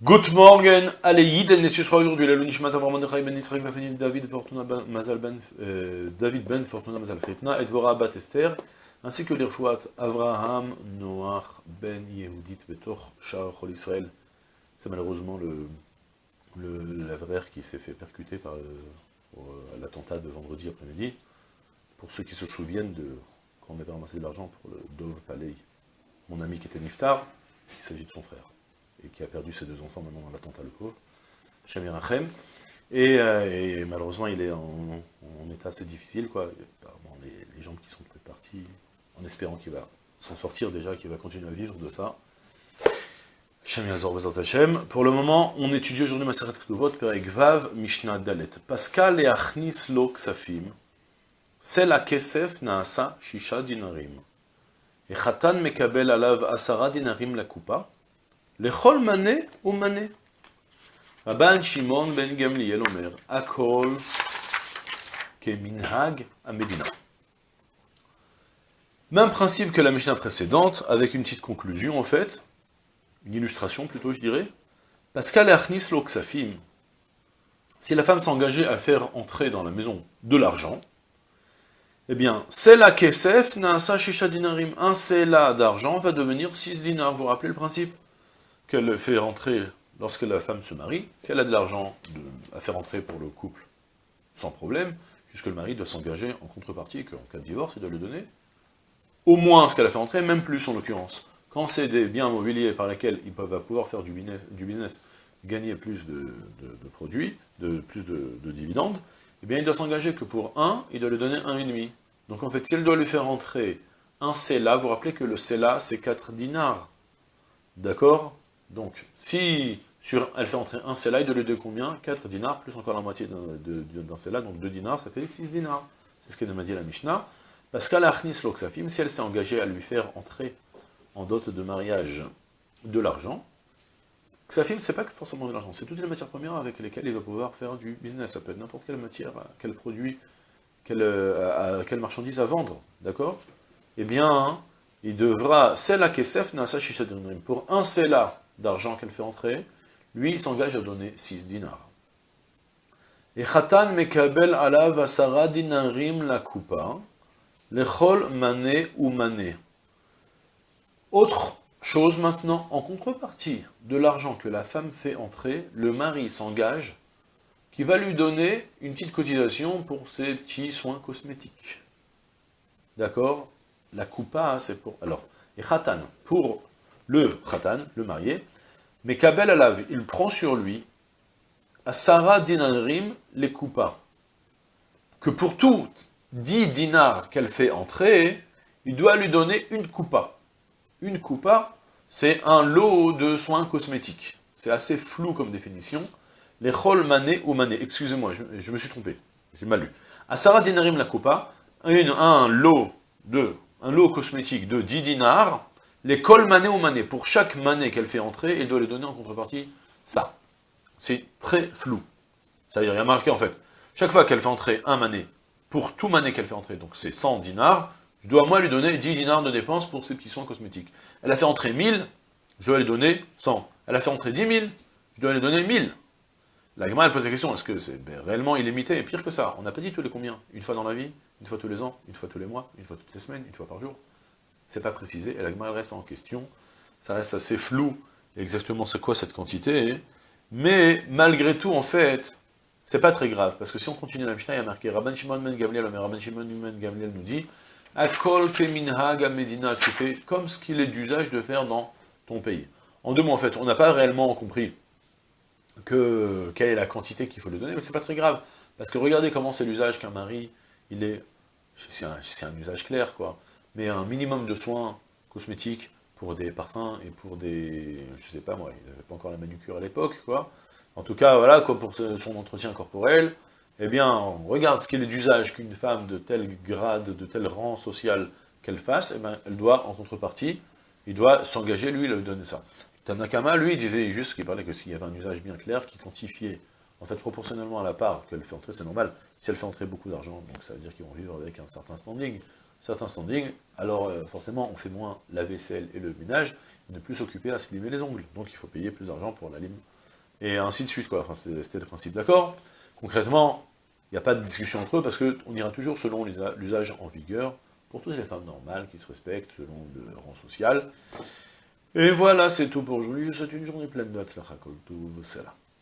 Good morning, allez Yiden, et aujourd'hui la Lunishmat Avram Ben Yitzhak Vafani David Fortuna ben- Mazal Ben euh, David Ben Fortuna Mazal Fetna et Dvora Bat Esther, ainsi que l'Irfouat Avraham Noach Ben Yehudit Betor Shar Chol Israël. C'est malheureusement le, le qui s'est fait percuter par euh, l'attentat de vendredi après-midi. Pour ceux qui se souviennent de quand on avait ramassé de l'argent pour le Dove Palais, mon ami qui était Niftar, il s'agit de son frère et qui a perdu ses deux enfants maintenant dans l'attentat, le pauvre, Shamir Achem. Et, euh, et, malheureusement, il est en, état assez difficile, quoi. Apparemment, les, les jambes qui sont parties, en espérant qu'il va s'en sortir déjà, qu'il va continuer à vivre de ça. Pour le moment, on étudie aujourd'hui Maseret Ktuvot, Perek Vav, Mishnah Dalet. Pascal et Achnis Lo Ksafim, la Kesef Naasa Shisha Dinarim. Et Khatan Mekabel Alav Asara Dinarim la Kupa, le chol mané ou mané. Rabban Shimon ben Gamliel Omer, Akol Keminhag Amedina. Même principe que la Mishnah précédente, avec une petite conclusion en fait, une illustration plutôt je dirais. Pascal Arnis Loksafim, si la femme s'engageait à faire entrer dans la maison de l'argent, eh bien, Sela Kesef Naasa Shisha Dinarim, un Sela d'argent va devenir 6 dinars, vous rappelez le principe? Qu'elle fait rentrer lorsque la femme se marie, si elle a de l'argent à faire rentrer pour le couple, sans problème, puisque le mari doit s'engager en contrepartie qu'en cas de divorce, il doit le donner au moins ce qu'elle a fait rentrer, même plus en l'occurrence. Quand c'est des biens immobiliers par lesquels ils peuvent pouvoir faire du business, gagner plus de, produits, de, plus de, dividendes, eh bien il doit s'engager que pour un, il doit lui donner un et demi. Donc en fait, si elle doit lui faire rentrer un CELA, vous rappelez que le CELA, c'est 4 dinars. D'accord? Donc, si elle fait entrer un cela, il doit lui combien? 4 dinars, plus encore la moitié d'un cela, donc 2 dinars, ça fait 6 dinars. C'est ce que dit la Mishnah. Parce qu'à l'Achnis Loksafim, si elle s'est engagée à lui faire entrer en dot de mariage de l'argent, Ksafim, c'est pas forcément de l'argent, c'est toutes les matières premières avec lesquelles il va pouvoir faire du business. Ça peut être n'importe quelle matière, quel produit, quelle, euh, quelle marchandise à vendre, d'accord? Eh bien, il devra, Sela Kesef Nasa pour un Sela d'argent qu'elle fait entrer, lui, il s'engage à donner 6 dinars. Et Khatan Mekabel Alav Asara Dinarim la Kupa, Lechol Mané ou Mané. Autre chose maintenant, en contrepartie de l'argent que la femme fait entrer, le mari s'engage qui va lui donner une petite cotisation pour ses petits soins cosmétiques. D'accord? La coupa, c'est pour... Alors, et khatan, pour le khatan, le marié, mais Kabel Alav, il prend sur lui, à Sarah dinarim les coupa, que pour tout 10 dinars qu'elle fait entrer, il doit lui donner une coupa. Une coupa, c'est un lot de soins cosmétiques. C'est assez flou comme définition. Les chol mané ou mané. Excusez-moi, je, me suis trompé. J'ai mal lu. À Sarah dinarim la coupa, un lot de, un lot cosmétique de 10 dinars, L'école mané ou mané, pour chaque mané qu'elle fait entrer, elle doit lui donner en contrepartie ça. C'est très flou. C'est-à-dire, il y a marqué en fait, chaque fois qu'elle fait entrer un mané, pour tout mané qu'elle fait entrer, donc c'est 100 dinars, je dois moi lui donner 10 dinars de dépenses pour ses petits soins cosmétiques. Elle a fait entrer 1000, je dois lui donner 100. Elle a fait entrer 10 000, je dois lui donner 1000. La gamme, elle pose la question, est-ce que c'est ben, réellement illimité? Et pire que ça, on n'a pas dit tous les combien Une fois dans la vie Une fois tous les ans Une fois tous les mois Une fois toutes les semaines Une fois par jour c'est pas précisé, et la reste en question, ça reste assez flou, exactement c'est quoi cette quantité, mais malgré tout, en fait, c'est pas très grave, parce que si on continue la Mishnah, il y a marqué, Rabban Shimon Ben Gamliel, Rabban Shimon Ben Gamliel nous dit, Akol Keminhag Medina, tu fais comme ce qu'il est d'usage de faire dans ton pays. En deux mots, en fait, on n'a pas réellement compris que, quelle est la quantité qu'il faut lui donner, mais c'est pas très grave, parce que regardez comment c'est l'usage qu'un mari, il est, c'est un usage clair, quoi mais un minimum de soins cosmétiques pour des parfums et pour des... je sais pas moi, il n'avait pas encore la manucure à l'époque, quoi. En tout cas, voilà, quoi, pour son entretien corporel, eh bien, on regarde ce qu'il est d'usage qu'une femme de tel grade, de tel rang social qu'elle fasse, eh bien, elle doit, en contrepartie, il doit s'engager, lui, lui donner ça. Tanakama, lui, disait juste qu'il parlait que s'il y avait un usage bien clair qui quantifiait, en fait, proportionnellement à la part qu'elle fait entrer, c'est normal, si elle fait entrer beaucoup d'argent, donc ça veut dire qu'ils vont vivre avec un certain standing, certains standings, alors euh, forcément on fait moins la vaisselle et le ménage, ne plus s'occuper à se limer les ongles. Donc il faut payer plus d'argent pour la lime. Et ainsi de suite, quoi. Enfin, c'était le principe, d'accord Concrètement, il n'y a pas de discussion entre eux, parce qu'on ira toujours selon l'usage en vigueur, pour toutes les femmes normales qui se respectent selon le rang social. Et voilà, c'est tout pour aujourd'hui. Souhaite une journée pleine de Hatzlacha Kol Tov.